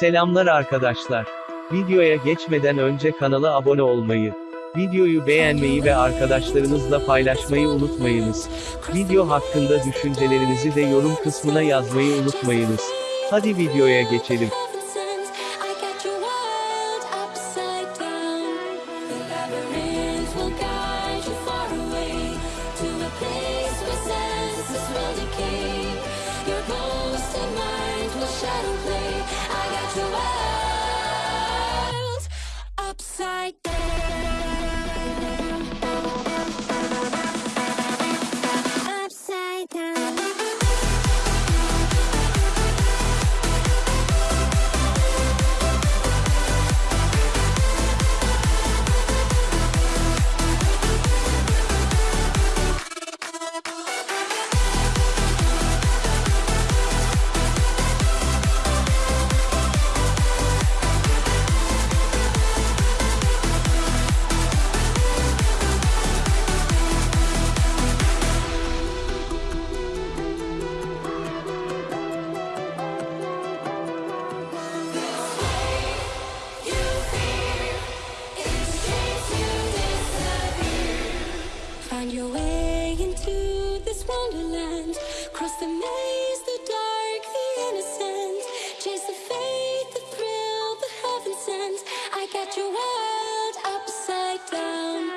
Selamlar arkadaşlar. Videoya geçmeden önce kanala abone olmayı, videoyu beğenmeyi ve arkadaşlarınızla paylaşmayı unutmayınız. Video hakkında düşüncelerinizi de yorum kısmına yazmayı unutmayınız. Hadi videoya geçelim. I your way into this wonderland. Cross the maze, the dark, the innocent. Chase the faith, the thrill, the heaven sent. I got your world upside down.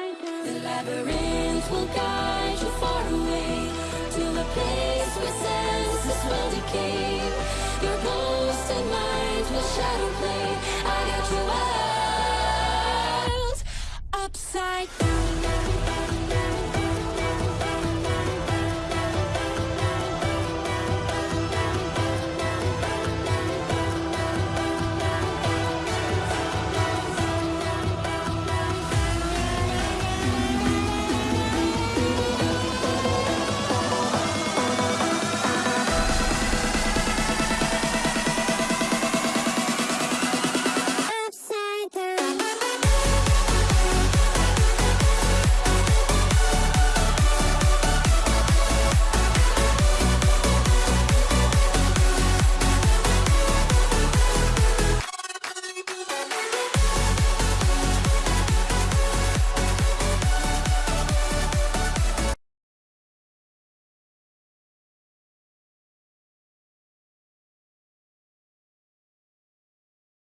The labyrinth will guide